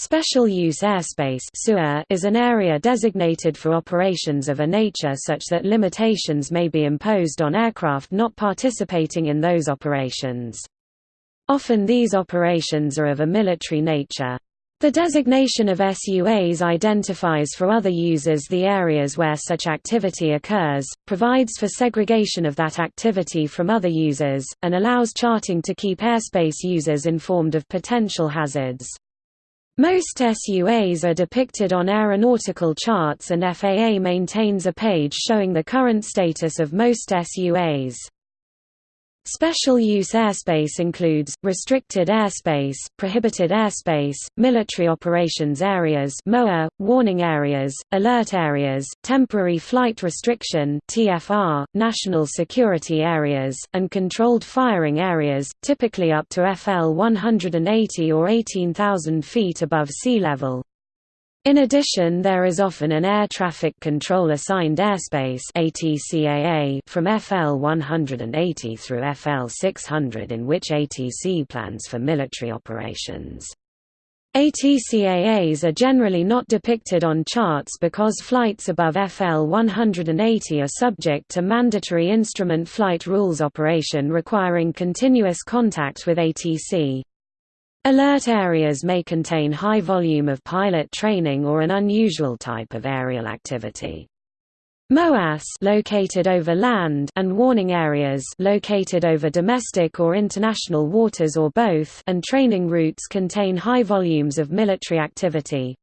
Special use airspace is an area designated for operations of a nature such that limitations may be imposed on aircraft not participating in those operations. Often these operations are of a military nature. The designation of SUAs identifies for other users the areas where such activity occurs, provides for segregation of that activity from other users, and allows charting to keep airspace users informed of potential hazards. Most SUAs are depicted on aeronautical charts and FAA maintains a page showing the current status of most SUAs. Special use airspace includes, restricted airspace, prohibited airspace, military operations areas MOA, warning areas, alert areas, temporary flight restriction TFR, national security areas, and controlled firing areas, typically up to FL 180 or 18,000 feet above sea level. In addition there is often an Air Traffic Control Assigned Airspace from FL 180 through FL 600 in which ATC plans for military operations. ATCAAs are generally not depicted on charts because flights above FL 180 are subject to mandatory instrument flight rules operation requiring continuous contact with ATC. Alert areas may contain high volume of pilot training or an unusual type of aerial activity. MOAS located over land and warning areas located over domestic or international waters or both and training routes contain high volumes of military activity.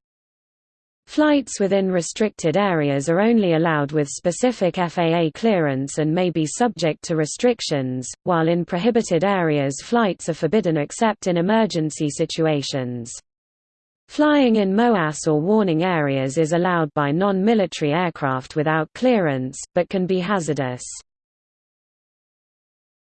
Flights within restricted areas are only allowed with specific FAA clearance and may be subject to restrictions, while in prohibited areas flights are forbidden except in emergency situations. Flying in MOAS or warning areas is allowed by non-military aircraft without clearance, but can be hazardous.